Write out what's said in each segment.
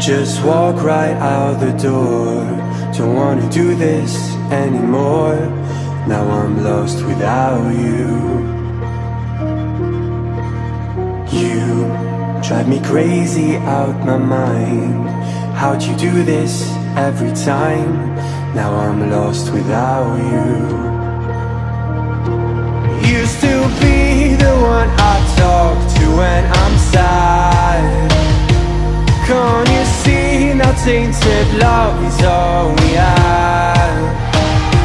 just walk right out the door. Don't wanna do this anymore. Now I'm lost without you. You drive me crazy out my mind. How'd you do this every time? Now I'm lost without you. Used to be the one tainted love is all we have.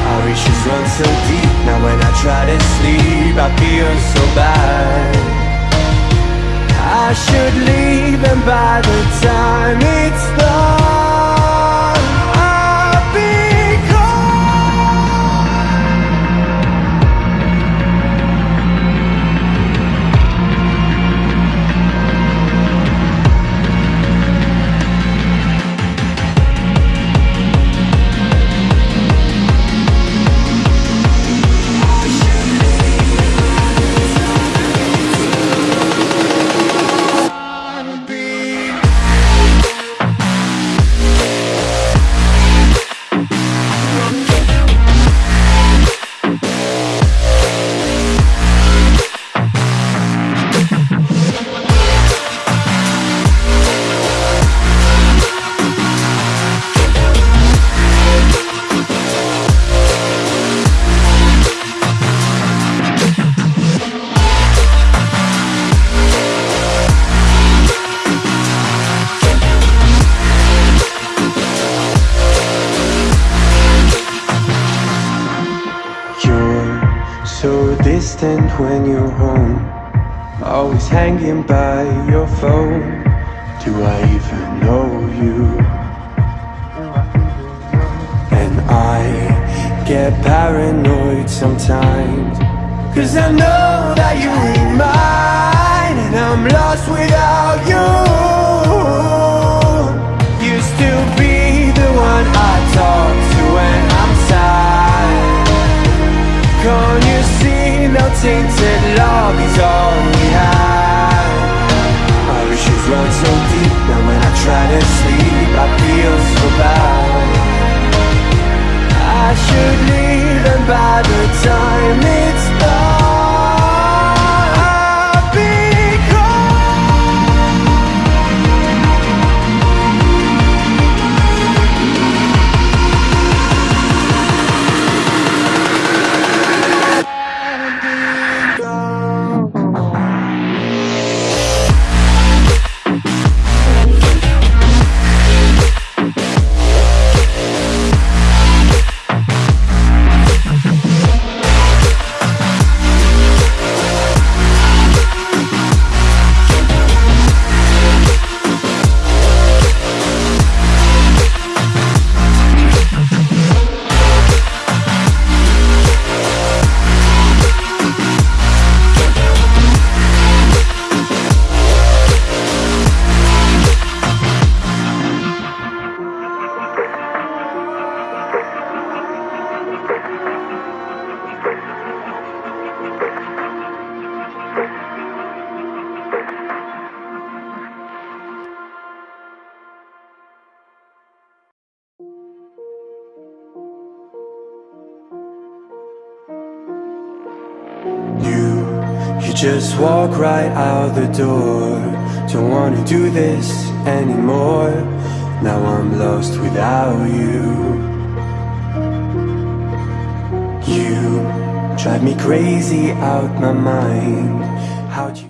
Our issues run so deep Now when I try to sleep I feel so bad. I should leave and by the time it's done distant when you're home. Always hanging by your phone. Do I even know you? And I get paranoid sometimes? Cause I know that you ain't mine And I'm lost without just walk right out the door. Don't wanna do this anymore. Now I'm lost without you. You drive me crazy out my mind. How'd you